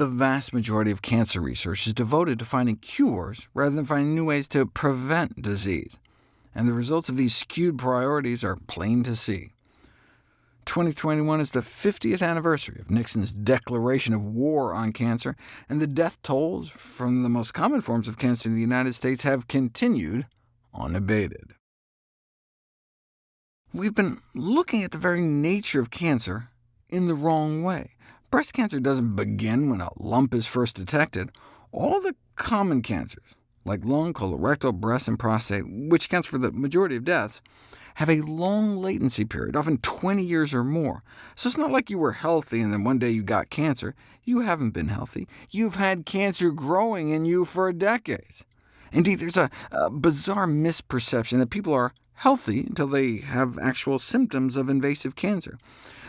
the vast majority of cancer research is devoted to finding cures rather than finding new ways to prevent disease, and the results of these skewed priorities are plain to see. 2021 is the 50th anniversary of Nixon's declaration of war on cancer, and the death tolls from the most common forms of cancer in the United States have continued unabated. We've been looking at the very nature of cancer in the wrong way. Breast cancer doesn't begin when a lump is first detected. All the common cancers, like lung, colorectal, breast, and prostate, which accounts for the majority of deaths, have a long latency period, often 20 years or more. So it's not like you were healthy and then one day you got cancer. You haven't been healthy. You've had cancer growing in you for decades. Indeed, there's a, a bizarre misperception that people are healthy until they have actual symptoms of invasive cancer.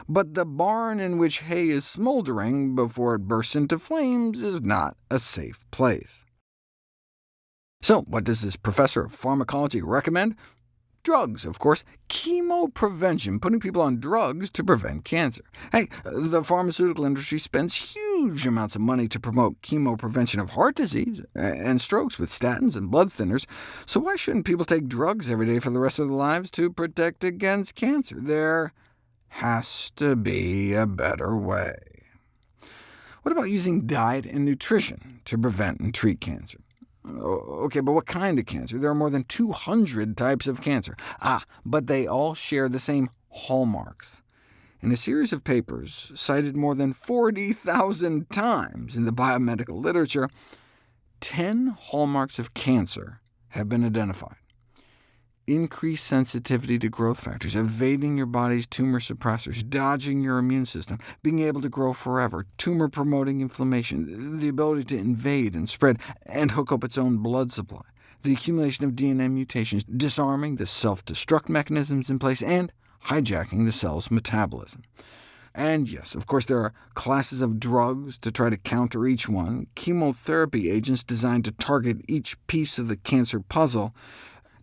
But the barn in which hay is smoldering before it bursts into flames is not a safe place. So what does this professor of pharmacology recommend? Drugs, of course. Chemoprevention, putting people on drugs to prevent cancer. Hey, the pharmaceutical industry spends huge amounts of money to promote chemoprevention of heart disease and strokes with statins and blood thinners, so why shouldn't people take drugs every day for the rest of their lives to protect against cancer? There has to be a better way. What about using diet and nutrition to prevent and treat cancer? OK, but what kind of cancer? There are more than 200 types of cancer. Ah, but they all share the same hallmarks. In a series of papers cited more than 40,000 times in the biomedical literature, 10 hallmarks of cancer have been identified increased sensitivity to growth factors, evading your body's tumor suppressors, dodging your immune system, being able to grow forever, tumor-promoting inflammation, the ability to invade and spread and hook up its own blood supply, the accumulation of DNA mutations, disarming the self-destruct mechanisms in place, and hijacking the cell's metabolism. And yes, of course, there are classes of drugs to try to counter each one, chemotherapy agents designed to target each piece of the cancer puzzle,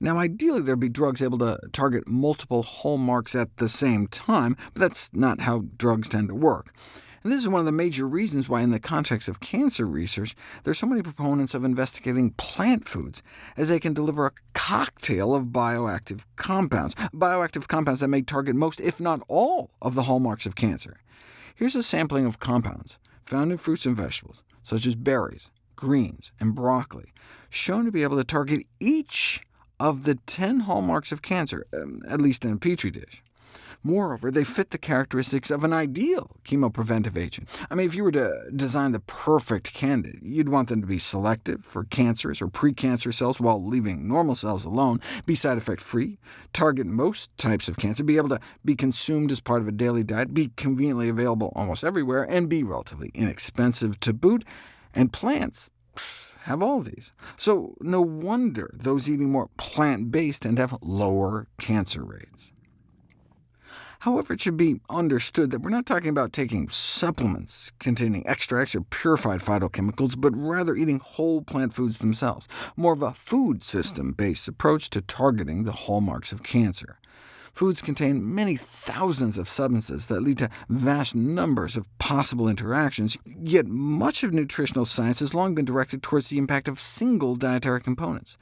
now, ideally there'd be drugs able to target multiple hallmarks at the same time, but that's not how drugs tend to work. And this is one of the major reasons why in the context of cancer research, there's so many proponents of investigating plant foods, as they can deliver a cocktail of bioactive compounds, bioactive compounds that may target most, if not all, of the hallmarks of cancer. Here's a sampling of compounds found in fruits and vegetables, such as berries, greens, and broccoli, shown to be able to target each of the 10 hallmarks of cancer, um, at least in a petri dish. Moreover, they fit the characteristics of an ideal chemopreventive agent. I mean, if you were to design the perfect candidate, you'd want them to be selective for cancerous or precancer cells while leaving normal cells alone, be side effect free, target most types of cancer, be able to be consumed as part of a daily diet, be conveniently available almost everywhere, and be relatively inexpensive to boot, and plants have all these. So no wonder those eating more plant-based to have lower cancer rates. However, it should be understood that we're not talking about taking supplements containing extracts or purified phytochemicals, but rather eating whole plant foods themselves, more of a food system-based approach to targeting the hallmarks of cancer. Foods contain many thousands of substances that lead to vast numbers of possible interactions, yet much of nutritional science has long been directed towards the impact of single dietary components.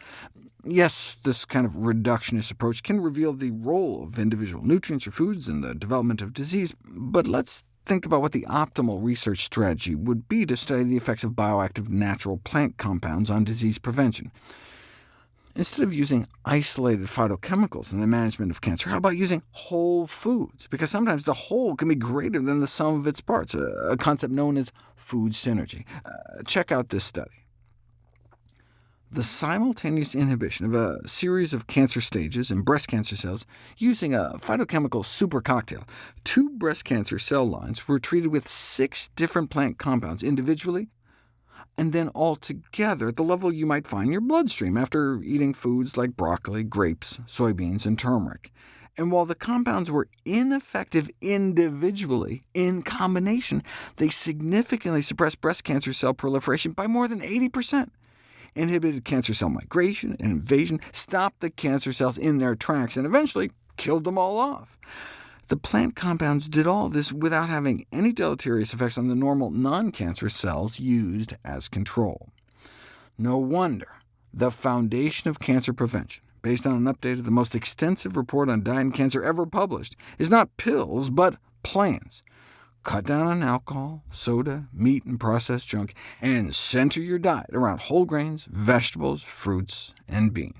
Yes, this kind of reductionist approach can reveal the role of individual nutrients or foods in the development of disease, but let's think about what the optimal research strategy would be to study the effects of bioactive natural plant compounds on disease prevention. Instead of using isolated phytochemicals in the management of cancer, how about using whole foods? Because sometimes the whole can be greater than the sum of its parts, a, concept known as food synergy. Uh, check out this study. The simultaneous inhibition of a series of cancer stages in breast cancer cells using a phytochemical super cocktail. Two breast cancer cell lines were treated with six different plant compounds individually and then altogether at the level you might find in your bloodstream after eating foods like broccoli, grapes, soybeans, and turmeric. And while the compounds were ineffective individually, in combination, they significantly suppressed breast cancer cell proliferation by more than 80%, inhibited cancer cell migration and invasion, stopped the cancer cells in their tracks, and eventually killed them all off. The plant compounds did all this without having any deleterious effects on the normal non-cancerous cells used as control. No wonder the Foundation of Cancer Prevention, based on an update of the most extensive report on diet and cancer ever published, is not pills, but plants. Cut down on alcohol, soda, meat, and processed junk, and center your diet around whole grains, vegetables, fruits, and beans.